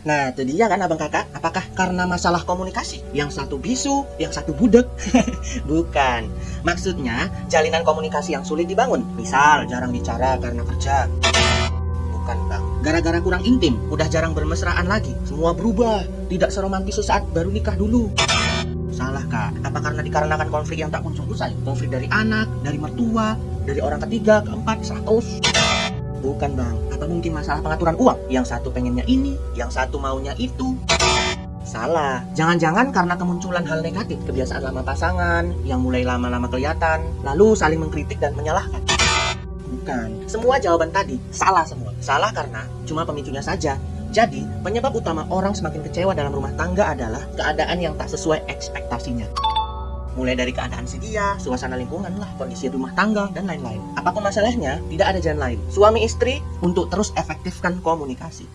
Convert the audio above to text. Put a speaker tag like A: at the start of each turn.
A: Nah, itu dia kan abang kakak. Apakah karena masalah komunikasi? Yang satu bisu, yang satu budek? Bukan. Maksudnya, jalinan komunikasi yang sulit dibangun. Misal, jarang bicara karena kerja. Bukan, bang. Gara-gara kurang intim, udah jarang bermesraan lagi. Semua berubah. Tidak seromantis sesaat baru nikah dulu. Salah, kak. Apa karena dikarenakan konflik yang tak kunjung usai? Konflik dari anak, dari mertua, dari orang ketiga, keempat, seratus. Bukan bang, apa mungkin masalah pengaturan uang? Yang satu pengennya ini, yang satu maunya itu. Salah, jangan-jangan karena kemunculan hal negatif, kebiasaan lama pasangan, yang mulai lama-lama kelihatan, lalu saling mengkritik dan menyalahkan. Bukan, semua jawaban tadi salah semua. Salah karena cuma pemicunya saja. Jadi, penyebab utama orang semakin kecewa dalam rumah tangga adalah keadaan yang tak sesuai ekspektasinya mulai dari keadaan si dia, suasana lingkungan lah, kondisi rumah tangga, dan lain-lain. Apa pun masalahnya, tidak ada jalan lain. Suami istri untuk terus efektifkan komunikasi.